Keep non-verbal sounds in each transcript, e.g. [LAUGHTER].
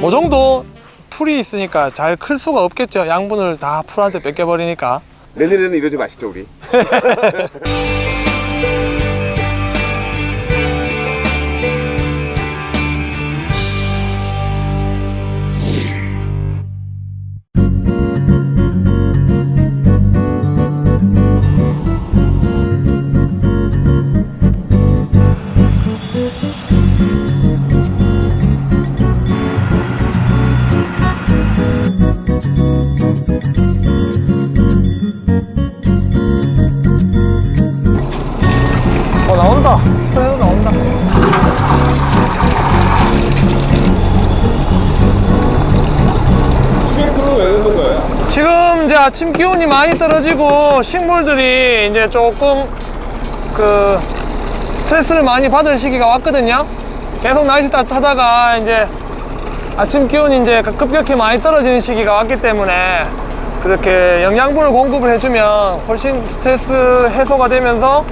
뭐 정도 풀이 있으니까 잘 클 수가 없겠죠. 양분을 다 풀한테 뺏겨 버리니까 내년에는 이러지 마시죠 우리 [LAUGHS] 지금 이제 아침 기온이 많이 떨어지고 식물들이 이제 조금 그 스트레스를 많이 받을 시기가 왔거든요. 계속 날씨 따뜻하다가 이제 아침 기온이 이제 급격히 많이 떨어지는 시기가 왔기 때문에 그렇게 영양분을 공급을 해주면 훨씬 스트레스 해소가 되면서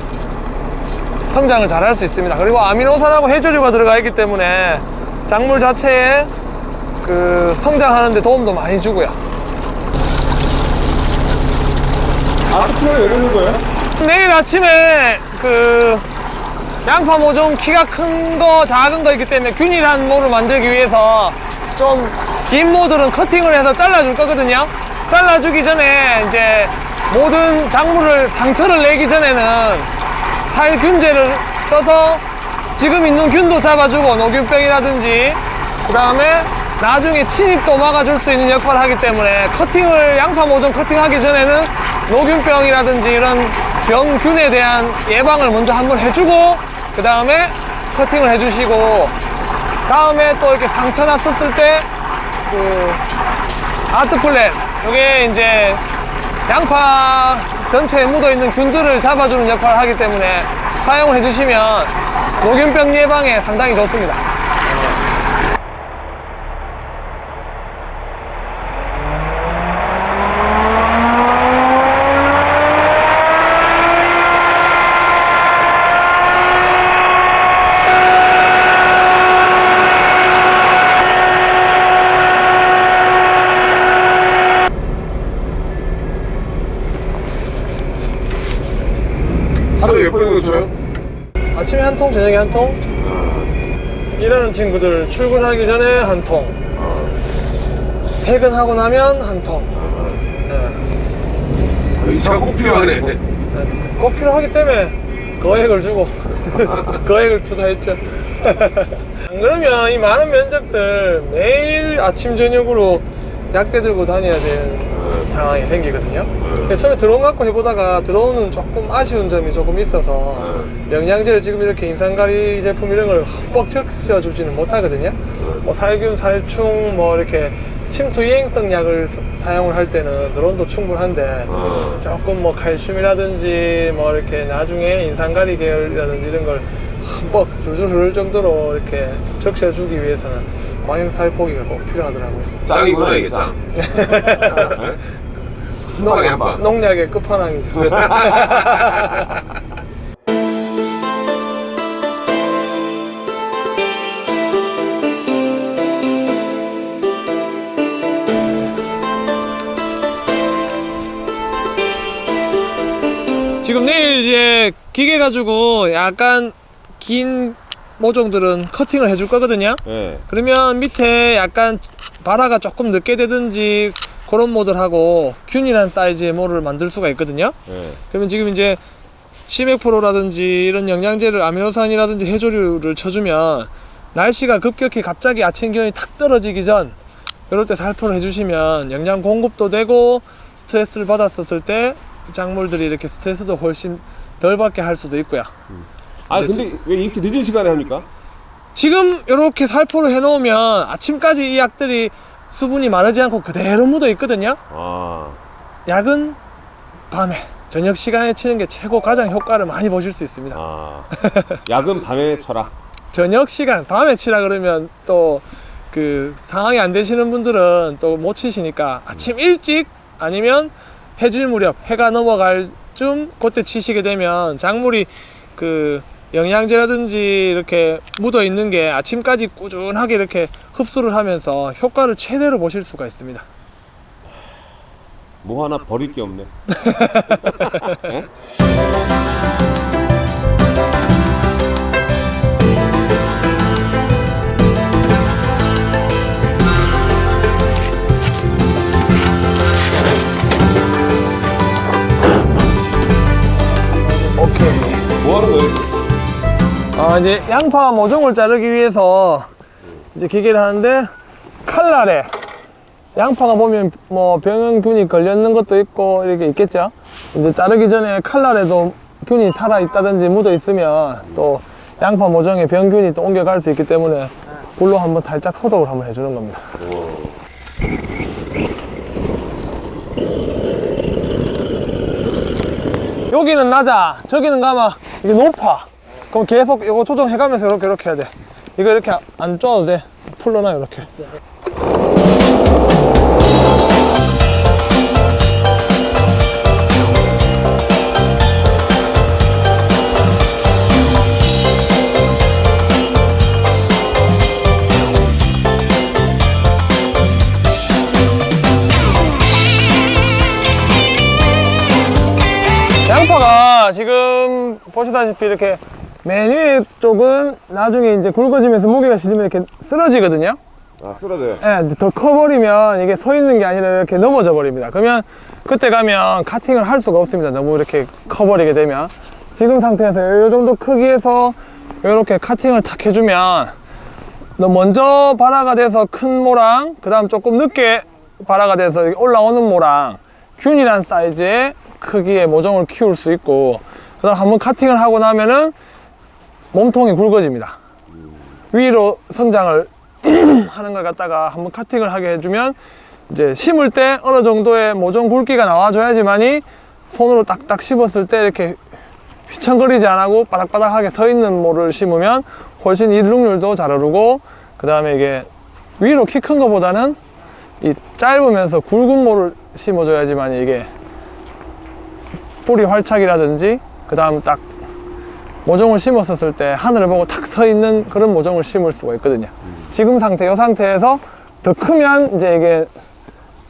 성장을 잘 할 수 있습니다. 그리고 아미노산하고 해조류가 들어가 있기 때문에 작물 자체에 그 성장하는 데 도움도 많이 주고요. 아스프링을 왜 넣는 거예요? 내일 아침에 그 양파 모종 키가 큰 거 작은 거 있기 때문에 균일한 모를 만들기 위해서 좀 긴 모들은 커팅을 해서 잘라줄 거거든요 잘라주기 전에 이제 모든 작물을 상처를 내기 전에는 살균제를 써서 지금 있는 균도 잡아주고 노균병이라든지 그 다음에 나중에 침입도 막아줄 수 있는 역할을 하기 때문에 커팅을 양파 모종 커팅하기 전에는 노균병이라든지 이런 병균에 대한 예방을 먼저 한번 해주고 그 다음에 커팅을 해주시고 다음에 또 이렇게 상처 났었을 때 그 아트플랜 이게 이제 양파 전체에 묻어있는 균들을 잡아주는 역할을 하기 때문에 사용을 해주시면 노균병 예방에 상당히 좋습니다 하루에 몇 번이나 줘요? 아침에 한 통, 저녁에 한 통. 일하는 친구들 출근하기 전에 한 통. 퇴근하고 나면 한 통. 네. 이 차가 꼭 필요하네 네. 꼭 필요하기 때문에 거액을 주고 [LAUGHS] 거액을 투자했죠. [LAUGHS] 안 그러면 이 많은 면적들 매일 아침 저녁으로 약대 들고 다녀야 되는 상황이 생기거든요. 근데 처음에 드론 갖고 해보다가 드론은 조금 아쉬운 점이 조금 있어서 영양제를 지금 이렇게 인산가리 제품 이런 걸 흠뻑 적셔주지는 못하거든요. 뭐 살균, 살충, 뭐 이렇게 침투 이행성 약을 사- 사용을 할 때는 드론도 충분한데 조금 뭐 칼슘이라든지 뭐 이렇게 나중에 인산가리 계열이라든지 이런 걸 흠뻑 줄줄 흐를 정도로 이렇게 적셔주기 위해서는 광역 살 포기가 꼭 필요하더라고요. 짱이구나 이게 짱 [LAUGHS] 한방에 한방 농약의 끝판왕이죠. [LAUGHS] 지금 내일 이제 기계 가지고 약간 긴 모종들은 커팅을 해줄 거거든요. 네. 그러면 밑에 약간 발화가 조금 늦게 되든지 그런 모델하고 균일한 사이즈의 모를 만들 수가 있거든요. 네. 그러면 지금 이제 시메프로라든지 이런 영양제를 아미노산이라든지 해조류를 쳐주면 날씨가 급격히 갑자기 아침 기온이 탁 떨어지기 전 이럴 때 살포를 해주시면 영양 공급도 되고 스트레스를 받았었을 때 작물들이 이렇게 스트레스도 훨씬 덜 받게 할 수도 있고요. 아 이제 근데 왜 이렇게 늦은 시간에 합니까? 지금 이렇게 살포를 해놓으면 아침까지 이 약들이 수분이 마르지 않고 그대로 묻어 있거든요. 아 약은 밤에 저녁 시간에 치는 게 최고 가장 효과를 많이 보실 수 있습니다. 아 야근 밤에 쳐라. [LAUGHS] 저녁 시간 밤에 치라 그러면 또 그 상황이 안 되시는 분들은 또 못 치시니까 아침 일찍 아니면 해질 무렵 해가 넘어갈 쯤 그때 치시게 되면 작물이 그 영양제라든지 이렇게 묻어 있는 게 아침까지 꾸준하게 이렇게 흡수를 하면서 효과를 최대로 보실 수가 있습니다. 뭐 하나 버릴 게 없네. 예? [LAUGHS] 오케이. 뭐 하는 거예요? 아, 이제 양파 모종을 자르기 위해서 이제 기계를 하는데 칼날에 양파가 보면 뭐 병균이 걸렸는 것도 있고 이렇게 있겠죠. 이제 자르기 전에 칼날에도 균이 살아 있다든지 묻어 있으면 또 양파 모종에 병균이 또 옮겨갈 수 있기 때문에 불로 한번 살짝 소독을 한번 해주는 겁니다. 여기는 낮아, 저기는 가마 이게 높아. 그럼 계속 이거 조정해가면서 이렇게 이렇게 해야 돼. 이거 이렇게 안 쪼아도 돼. 풀러놔 이렇게. 양파가 지금 보시다시피 이렇게 맨 위에 쪽은 나중에 이제 굵어지면서 무게가 실리면 이렇게 쓰러지거든요. 아 쓰러져요. 예, 이제 더 커버리면 이게 서 있는 게 아니라 이렇게 넘어져 버립니다. 그러면 그때 가면 카팅을 할 수가 없습니다. 너무 이렇게 커버리게 되면. 지금 상태에서 이 정도 크기에서 이렇게 카팅을 탁 해주면 너 먼저 발화가 돼서 큰 모랑, 그 다음 조금 늦게 발화가 돼서 올라오는 모랑, 균일한 사이즈의 크기의 모종을 키울 수 있고, 그 다음 한번 카팅을 하고 나면은 몸통이 굵어집니다. 위로 성장을 [CLEARS THROAT] 하는 걸 갖다가 한번 카팅을 하게 해주면 이제 심을 때 어느 정도의 모종 굵기가 나와줘야지만이 손으로 딱딱 씹었을 때 이렇게 휘청거리지 않고 바닥바닥하게 서 있는 모를 심으면 훨씬 일룩률도 잘 오르고 그 다음에 이게 위로 키큰 거보다는 이 짧으면서 굵은 모를 심어줘야지만 이게 뿌리 활착이라든지 그 다음 딱 모종을 심었었을 때 하늘을 보고 탁 서 있는 그런 모종을 심을 수가 있거든요. 지금 상태, 이 상태에서 더 크면 이제 이게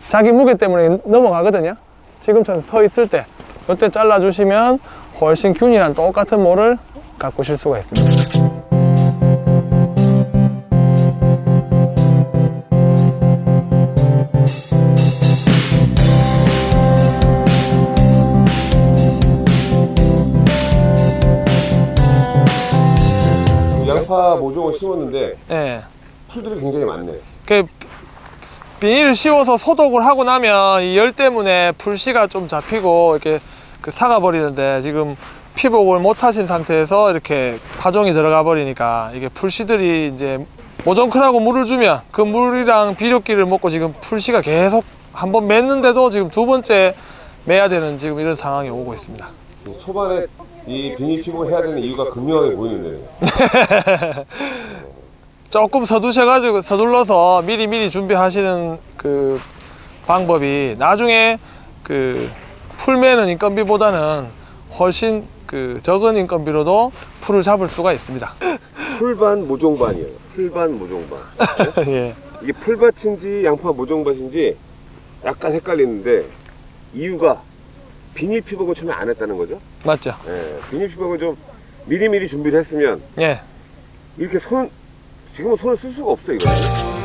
자기 무게 때문에 넘어가거든요. 지금처럼 서 있을 때, 이때 잘라주시면 훨씬 균이랑 똑같은 모를 가꾸실 수가 있습니다. 양파 모종을 심었는데 예. 풀들이 굉장히 많네. 그 비닐을 씌워서 소독을 하고 나면 이 열 때문에 풀씨가 좀 잡히고 이렇게 그 사가 버리는데 지금 피복을 못 하신 상태에서 이렇게 파종이 들어가 버리니까 이게 풀씨들이 이제 모종크라고 물을 주면 그 물이랑 비료기를 먹고 지금 풀씨가 계속 한 번 맸는데도 지금 두 번째 매야 되는 지금 이런 상황이 오고 있습니다. 초반에 이 비닐 피복을 해야 되는 이유가 극명하게 보이는데. [LAUGHS] 조금 서두셔가지고 서둘러서 미리 미리 준비하시는 그 방법이 나중에 그 풀매는 인건비보다는 훨씬 그 적은 인건비로도 풀을 잡을 수가 있습니다. 풀반 모종반이에요. 풀반 모종반. 예. 이게 풀밭인지 양파 모종밭인지 약간 헷갈리는데 이유가 비닐 피복을 처음에 안 했다는 거죠. 맞죠? 예, 비닐 피복을 좀 미리미리 준비를 했으면 예. 이렇게 손 지금은 손을 쓸 수가 없어 이거.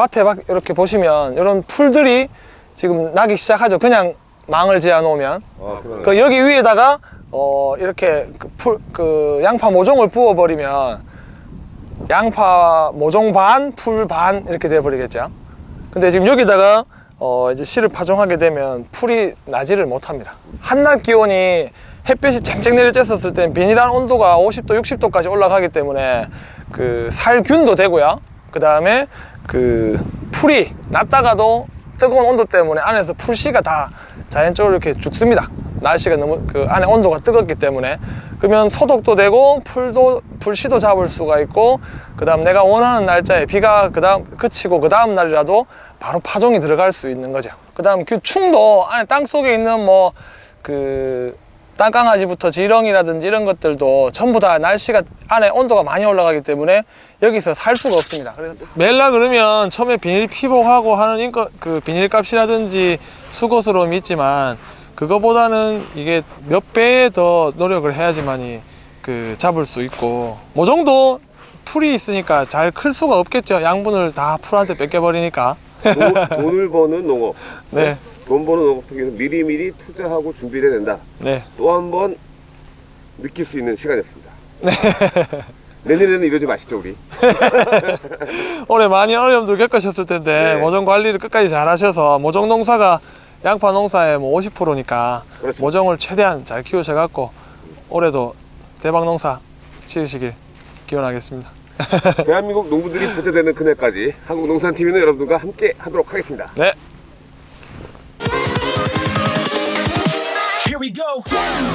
밭에 막 이렇게 보시면 이런 풀들이 지금 나기 시작하죠. 그냥 망을 지어 놓으면. 아. 그 여기 위에다가 어 이렇게 그, 풀, 그 양파 모종을 부어 버리면 양파 모종 반, 풀 반 이렇게 돼 버리겠죠. 근데 지금 여기다가 어 이제 씨를 파종하게 되면 풀이 나지를 못합니다. 한낮 기온이 햇볕이 쨍쨍 내려 쬐었을 때 비닐 안 온도가 50도, 60도까지 올라가기 때문에 그 살균도 되고요. 그 다음에 그 풀이 났다가도 뜨거운 온도 때문에 안에서 풀씨가 다 자연적으로 이렇게 죽습니다. 날씨가 너무 그 안에 온도가 뜨겁기 때문에 그러면 소독도 되고 풀도 풀씨도 잡을 수가 있고 그 다음 내가 원하는 날짜에 비가 그 다음 그치고 그 다음 날이라도 바로 파종이 들어갈 수 있는 거죠. 그 다음 그 충도 안에 땅 속에 있는 뭐그 땅강아지부터 지렁이라든지 이런 것들도 전부 다 날씨가 안에 온도가 많이 올라가기 때문에 여기서 살 수가 없습니다. 그래서 멜라 그러면 처음에 비닐 피복하고 하는 인거, 그 비닐 값이라든지 수고스러움이 있지만 그거보다는 이게 몇 배에 더 노력을 해야지만이 그 잡을 수 있고 모종도 풀이 있으니까 잘 클 수가 없겠죠. 양분을 다 풀한테 뺏겨버리니까. 돈, 돈을 버는 농업. 네, 돈 버는 위해서 미리미리 투자하고 준비를 해야 된다. 네. 또 한 번 느낄 수 있는 시간이었습니다. [LAUGHS] 내년에는 이러지 마시죠, 우리. [LAUGHS] 올해 많이 어려움들 겪으셨을 텐데 네. 모종 관리를 끝까지 잘 하셔서 모종 농사가 양파 농사의 뭐 50%니까 그렇죠. 모종을 최대한 잘 키우셔 갖고 올해도 대박 농사 지으시길 기원하겠습니다. [LAUGHS] 대한민국 농부들이 부자되는 그날까지 한국농산TV는 여러분들과 함께 하도록 하겠습니다. 네. Go.